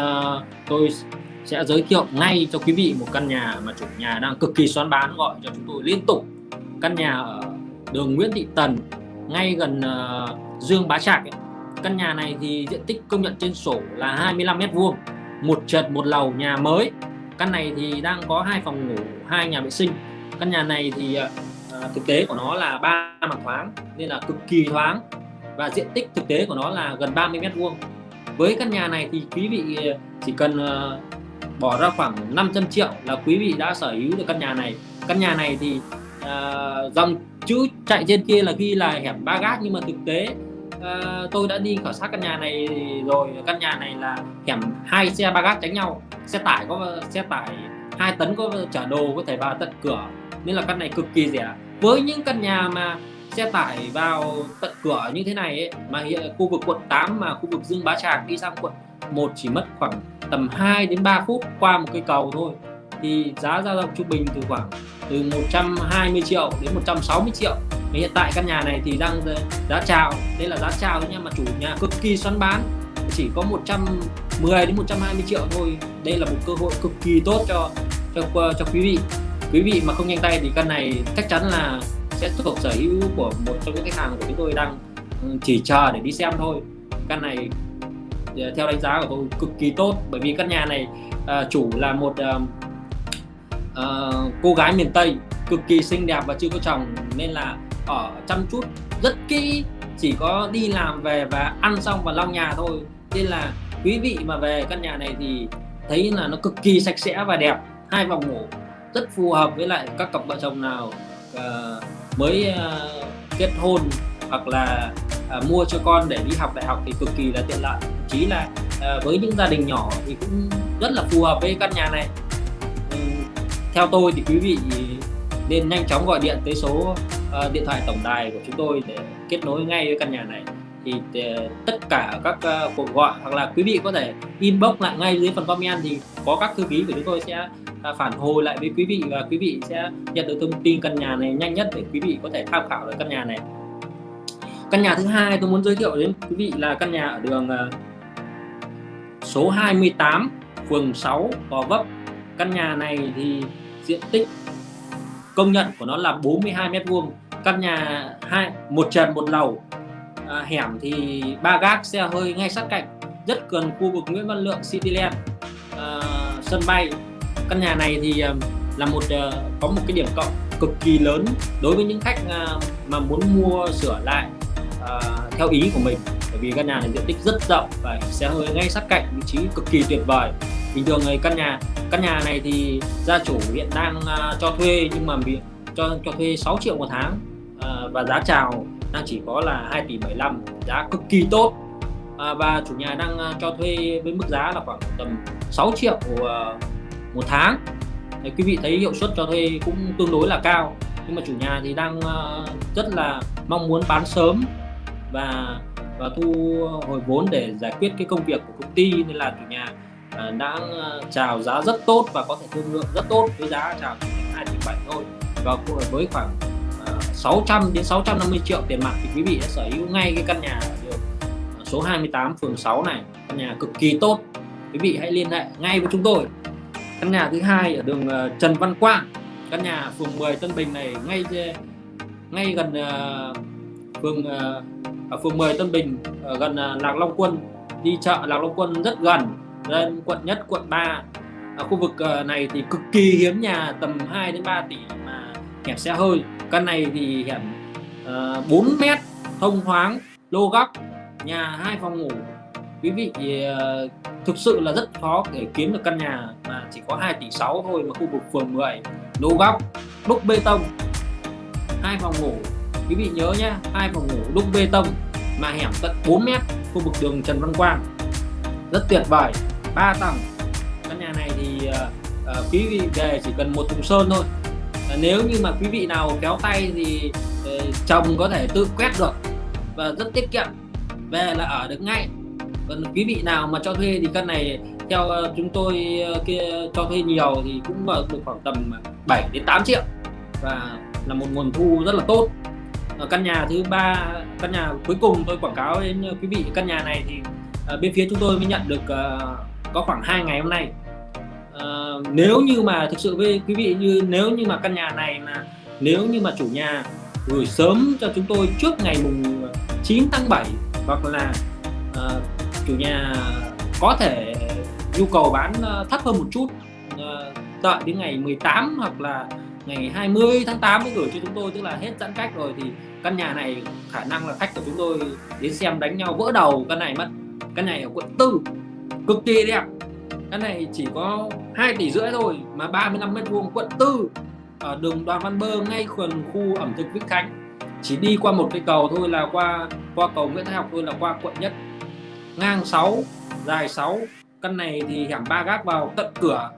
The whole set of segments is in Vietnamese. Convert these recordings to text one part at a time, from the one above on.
uh, tôi sẽ giới thiệu ngay cho quý vị một căn nhà mà chủ nhà đang cực kỳ xoắn bán gọi cho chúng tôi liên tục. Căn nhà ở đường Nguyễn Thị Tần ngay gần uh, Dương Bá Trạc ấy. căn nhà này thì diện tích công nhận trên sổ là 25 mét vuông một trệt một lầu nhà mới. Căn này thì đang có hai phòng ngủ hai nhà vệ sinh. Căn nhà này thì uh, thực tế của nó là ba mặt thoáng nên là cực kỳ thoáng. Và diện tích thực tế của nó là gần 30 mét vuông với căn nhà này thì quý vị ờ, chỉ cần ờ, bỏ ra khoảng 500 triệu là quý vị đã sở hữu được căn nhà này. Căn nhà này thì uh, dòng chữ chạy trên kia là ghi là hẻm ba gác nhưng mà thực tế uh, tôi đã đi khảo sát căn nhà này rồi. Căn nhà này là hẻm hai xe ba gác tránh nhau. Xe tải có xe tải hai tấn có chở đồ có thể vào tận cửa. Nên là căn này cực kỳ rẻ. Với những căn nhà mà xe tải vào tận cửa như thế này ấy, mà hiện khu vực quận 8 mà khu vực Dương Bá Tràng đi sang quận 1 chỉ mất khoảng tầm 2 đến 3 phút qua một cây cầu thôi. Thì giá dao động trung bình từ khoảng từ 120 triệu đến 160 triệu. Mà hiện tại căn nhà này thì đang giá chào đây là giá chào nha mà chủ nhà cực kỳ xoắn bán. Chỉ có 110 đến 120 triệu thôi. Đây là một cơ hội cực kỳ tốt cho cho cho quý vị. Quý vị mà không nhanh tay thì căn này chắc chắn là sẽ thuộc sở hữu của một trong những khách hàng của chúng tôi đang ừ, chỉ chờ để đi xem thôi. Căn này ờ, theo đánh giá của tôi cực kỳ tốt bởi vì căn nhà này à, chủ là một à, à, cô gái miền Tây cực kỳ xinh đẹp và chưa có chồng nên là ở chăm chút rất kỹ chỉ có đi làm về và ăn xong và lau nhà thôi. Nên là quý vị mà về căn nhà này thì thấy là nó cực kỳ sạch sẽ và đẹp hai phòng ngủ rất phù hợp với lại các cặp vợ chồng nào uh, mới ờ, kết hôn hoặc là ờ, mua cho con để đi học đại học thì cực kỳ là tiện lợi. Chí là ờ, với những gia đình nhỏ thì cũng rất là phù hợp với căn nhà này. Ừ, theo tôi thì quý vị nên nhanh chóng gọi điện tới số điện thoại tổng đài của chúng tôi để kết nối ngay với căn nhà này. Thì tất cả các cuộc gọi hoặc là quý vị có thể inbox lại ngay dưới phần comment thì có các thư ký của chúng tôi sẽ phản hồi lại với quý vị và quý vị sẽ nhận được thông tin căn nhà này nhanh nhất để quý vị có thể tham khảo được căn nhà này. Căn nhà thứ hai tôi muốn giới thiệu đến quý vị là căn nhà ở đường ờ, số 28 phường 6 Gò Vấp. Căn nhà này thì diện tích công nhận của nó là 42 mét vuông. Căn nhà hai một trần một lầu. À, hẻm thì ba gác xe hơi ngay sát cạnh rất gần khu vực Nguyễn Văn Lượng Cityland à, ờ, sân bay căn nhà này thì ờ, là một ờ, có một cái điểm cộng cực kỳ lớn đối với những khách ờ, mà muốn mua sửa lại theo ý của mình. Bởi vì căn nhà này diện tích rất rộng và xe hơi ngay sát cạnh vị trí cực kỳ tuyệt vời. Bình thường người căn nhà căn nhà này thì gia chủ hiện đang uh, cho thuê nhưng mà bị cho cho thuê 6 triệu một tháng uh, và giá chào đang chỉ có là 2 tỷ 75 giá cực kỳ tốt. Uh, và chủ nhà đang uh, cho thuê với mức giá là khoảng tầm 6 triệu uh, một tháng. Đấy, quý vị thấy hiệu suất cho thuê cũng tương đối là cao. Nhưng mà chủ nhà thì đang ờ, rất là mong muốn bán sớm và và thu hồi vốn để giải quyết cái công việc của công ty. Nên là chủ nhà ờ, đã ờ, chào giá rất tốt và có thể thương lượng rất tốt với giá chào chỉ 2 tỷ 7 thôi. Và với khoảng 600 đến 650 triệu tiền mặt thì quý vị đã sở hữu ngay cái căn nhà ở số 28 phường 6 này. Căn nhà cực kỳ tốt. Quý vị hãy liên hệ ngay với chúng tôi căn nhà thứ hai ở đường ờ, Trần Văn Quang. Căn nhà phường 10 Tân Bình này ngay ngay gần ờ, phường ờ, ở phường 10 Tân Bình ở gần Lạc Long Quân. Đi chợ Lạc Long Quân rất gần lên quận nhất quận 3 ở khu vực này thì cực kỳ hiếm nhà tầm 2 đến 3 tỷ mà hẻm xe hơi. Căn này thì hẻm 4 mét thông thoáng lô góc nhà hai phòng ngủ. Quý vị thì, thực sự là rất khó để kiếm được căn nhà chỉ có 2 tỷ 6 thôi mà khu vực phường 10 lô góc đúc bê tông. Hai phòng ngủ quý vị nhớ nhé hai phòng ngủ đúc bê tông mà hẻm tận 4 mét khu vực đường Trần Văn Quang. Rất tuyệt vời 3 tầng. Căn nhà này thì uh, quý vị về chỉ cần một thùng sơn thôi. Uh, nếu như mà quý vị nào kéo tay thì uh, chồng có thể tự quét được và rất tiết kiệm. Về là ở được ngay. Còn quý vị nào mà cho thuê thì căn này theo ờ, chúng tôi ờ, kia cho thuê nhiều thì cũng được khoảng tầm 7 đến 8 triệu. Và là một nguồn thu rất là tốt. Ở căn nhà thứ ba căn nhà cuối cùng tôi quảng cáo đến quý vị căn nhà này thì bên phía chúng tôi mới nhận được có khoảng hai ngày hôm nay. À, nếu như mà thực sự với quý vị như nếu như mà căn nhà này mà nếu như mà chủ nhà gửi sớm cho chúng tôi trước ngày mùng 9 tháng 7 hoặc là uh, chủ nhà có thể nhu cầu bán ờ, thấp hơn một chút. Ờ, đợi đến ngày 18 hoặc là ngày 20 tháng 8 mới gửi cho chúng tôi, tức là hết giãn cách rồi thì căn nhà này khả năng là khách của chúng tôi đến xem đánh nhau vỡ đầu. Căn này mất, căn này ở quận tư, cực kỳ đẹp. Căn này chỉ có 2 tỷ rưỡi thôi mà 35 mét vuông quận tư, ở đường Đoàn Văn Bơ ngay gần khu ẩm thực Vĩnh Khánh. Chỉ đi qua một cái cầu thôi là qua qua cầu Nguyễn Thái Học thôi là qua quận nhất. Ngang 6 dài 6 căn này thì hẻm ba gác vào tận cửa.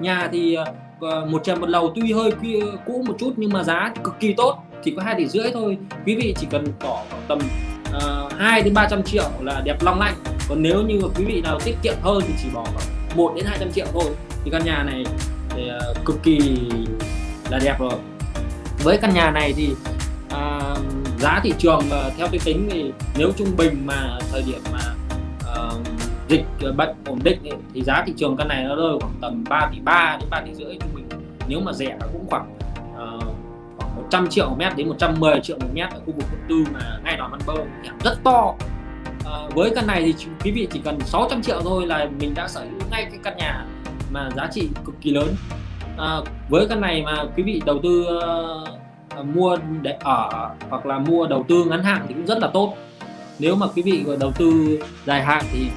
Nhà thì ờ, một trần một lầu tuy hơi ờ, cũ một chút nhưng mà giá cực kỳ tốt chỉ có hai tỷ rưỡi thôi. Quý vị chỉ cần bỏ tầm ờ, uh, 2 đến 300 triệu là đẹp long lanh. Còn nếu như quý vị nào tiết kiệm hơn thì chỉ bỏ khoảng 1 đến 200 triệu thôi. Thì căn nhà này thì, uh, cực kỳ là đẹp rồi. Với căn nhà này thì uh, giá thị trường uh, theo cái tính thì nếu trung bình mà thời điểm mà uh, dịch ờ, bệnh ổn định ấy, thì giá thị trường căn này nó rơi khoảng tầm 3 tỷ 3 đến 3 tỷ rưỡi trung bình. Nếu mà rẻ cũng khoảng uh, khoảng 100 triệu một mét đến 110 triệu một mét ở khu vực quận tư mà ngay đó văn bơ hẻm rất to. Uh, với căn này thì quý vị chỉ cần 600 triệu thôi là mình đã sở hữu ngay cái căn nhà mà giá trị cực kỳ lớn. Uh, với căn này mà quý vị đầu tư uh, mua để ở hoặc là mua đầu tư ngắn hạn thì cũng rất là tốt. Nếu mà quý vị đầu tư dài hạn thì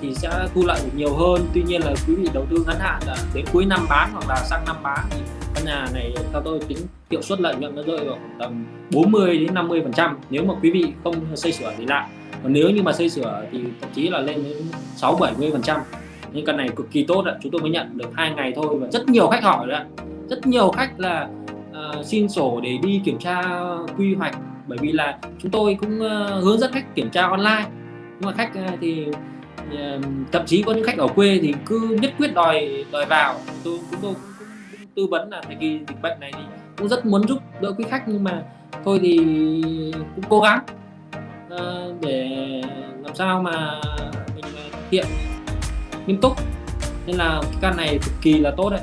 thì sẽ thu lợi được nhiều hơn. Tuy nhiên là quý vị đầu tư ngắn hạn là đến cuối năm bán hoặc là sang năm bán thì căn nhà này theo tôi tính hiệu suất lợi nhuận nó rơi vào khoảng tầm 40 đến 50 phần trăm nếu mà quý vị không xây sửa thì lại. Còn nếu như mà xây sửa thì thậm chí là lên đến 6 70 phần trăm. Nhưng căn này cực kỳ tốt ạ chúng tôi mới nhận được hai ngày thôi và rất nhiều khách hỏi đấy rất nhiều khách là uh, xin sổ để đi kiểm tra quy hoạch bởi vì là chúng tôi cũng uh, hướng dẫn khách kiểm tra online. Nhưng mà khách uh, thì thậm chí có những khách ở quê thì cứ nhất quyết đòi đòi vào. Tôi chúng tôi cũng, cũng, cũng tư vấn là thời kỳ dịch bệnh này thì cũng rất muốn giúp đỡ quý khách nhưng mà thôi thì cũng cố gắng uh, để làm sao mà mình ờ, thực hiện nghiêm túc. Nên là cái căn này cực kỳ là tốt đấy.